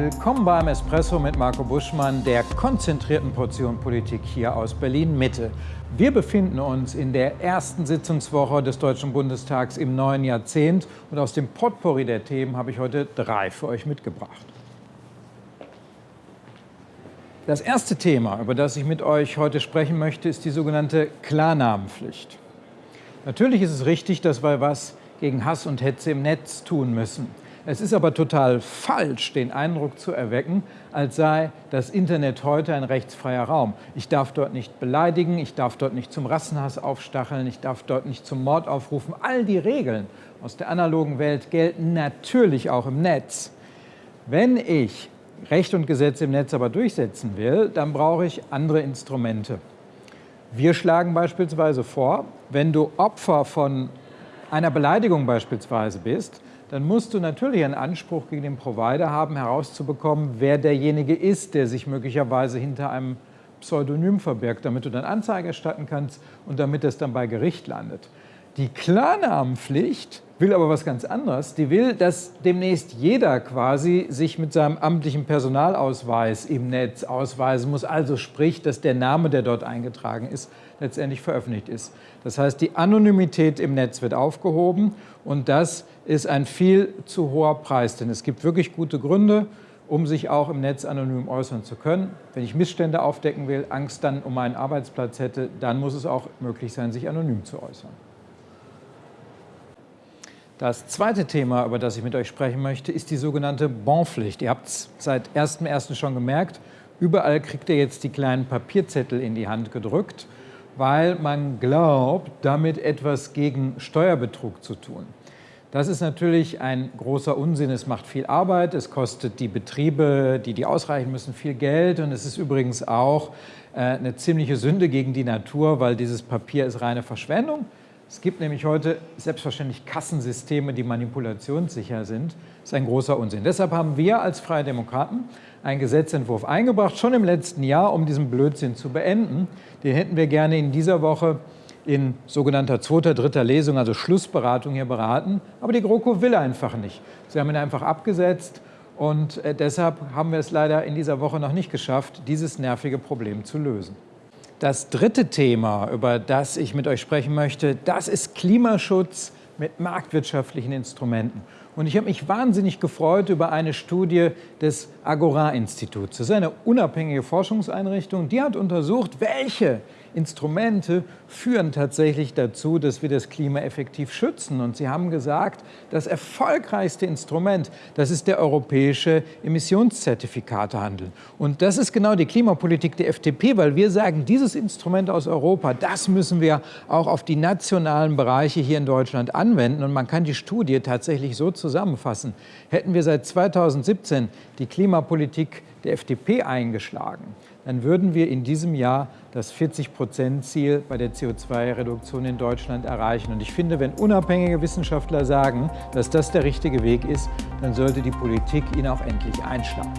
Willkommen beim Espresso mit Marco Buschmann, der konzentrierten Portion Politik hier aus Berlin-Mitte. Wir befinden uns in der ersten Sitzungswoche des Deutschen Bundestags im neuen Jahrzehnt und aus dem Potpourri der Themen habe ich heute drei für euch mitgebracht. Das erste Thema, über das ich mit euch heute sprechen möchte, ist die sogenannte Klarnamenpflicht. Natürlich ist es richtig, dass wir was gegen Hass und Hetze im Netz tun müssen. Es ist aber total falsch, den Eindruck zu erwecken, als sei das Internet heute ein rechtsfreier Raum. Ich darf dort nicht beleidigen, ich darf dort nicht zum Rassenhass aufstacheln, ich darf dort nicht zum Mord aufrufen. All die Regeln aus der analogen Welt gelten natürlich auch im Netz. Wenn ich Recht und Gesetz im Netz aber durchsetzen will, dann brauche ich andere Instrumente. Wir schlagen beispielsweise vor, wenn du Opfer von einer Beleidigung beispielsweise bist, dann musst du natürlich einen Anspruch gegen den Provider haben, herauszubekommen, wer derjenige ist, der sich möglicherweise hinter einem Pseudonym verbirgt, damit du dann Anzeige erstatten kannst und damit es dann bei Gericht landet. Die Klarnamenpflicht will aber was ganz anderes. Die will, dass demnächst jeder quasi sich mit seinem amtlichen Personalausweis im Netz ausweisen muss, also sprich, dass der Name, der dort eingetragen ist, letztendlich veröffentlicht ist. Das heißt, die Anonymität im Netz wird aufgehoben und das ist ein viel zu hoher Preis, denn es gibt wirklich gute Gründe, um sich auch im Netz anonym äußern zu können. Wenn ich Missstände aufdecken will, Angst dann um meinen Arbeitsplatz hätte, dann muss es auch möglich sein, sich anonym zu äußern. Das zweite Thema, über das ich mit euch sprechen möchte, ist die sogenannte Bonpflicht. Ihr habt es seit 1.1. schon gemerkt, überall kriegt ihr jetzt die kleinen Papierzettel in die Hand gedrückt, weil man glaubt, damit etwas gegen Steuerbetrug zu tun. Das ist natürlich ein großer Unsinn. Es macht viel Arbeit, es kostet die Betriebe, die die ausreichen müssen, viel Geld und es ist übrigens auch äh, eine ziemliche Sünde gegen die Natur, weil dieses Papier ist reine Verschwendung. Es gibt nämlich heute selbstverständlich Kassensysteme, die manipulationssicher sind. Das ist ein großer Unsinn. Deshalb haben wir als Freie Demokraten einen Gesetzentwurf eingebracht, schon im letzten Jahr, um diesen Blödsinn zu beenden. Den hätten wir gerne in dieser Woche in sogenannter zweiter, dritter Lesung, also Schlussberatung hier beraten. Aber die GroKo will einfach nicht. Sie haben ihn einfach abgesetzt und äh, deshalb haben wir es leider in dieser Woche noch nicht geschafft, dieses nervige Problem zu lösen. Das dritte Thema, über das ich mit euch sprechen möchte, das ist Klimaschutz mit marktwirtschaftlichen Instrumenten. Und ich habe mich wahnsinnig gefreut über eine Studie des Agora-Instituts. Das ist eine unabhängige Forschungseinrichtung, die hat untersucht, welche Instrumente führen tatsächlich dazu, dass wir das Klima effektiv schützen. Und Sie haben gesagt, das erfolgreichste Instrument, das ist der europäische Emissionszertifikatehandel. Und das ist genau die Klimapolitik der FDP, weil wir sagen, dieses Instrument aus Europa, das müssen wir auch auf die nationalen Bereiche hier in Deutschland anwenden. Und man kann die Studie tatsächlich so zusammenfassen. Hätten wir seit 2017 die Klimapolitik der FDP eingeschlagen, dann würden wir in diesem Jahr das 40-Prozent-Ziel bei der CO2-Reduktion in Deutschland erreichen. Und ich finde, wenn unabhängige Wissenschaftler sagen, dass das der richtige Weg ist, dann sollte die Politik ihn auch endlich einschlagen.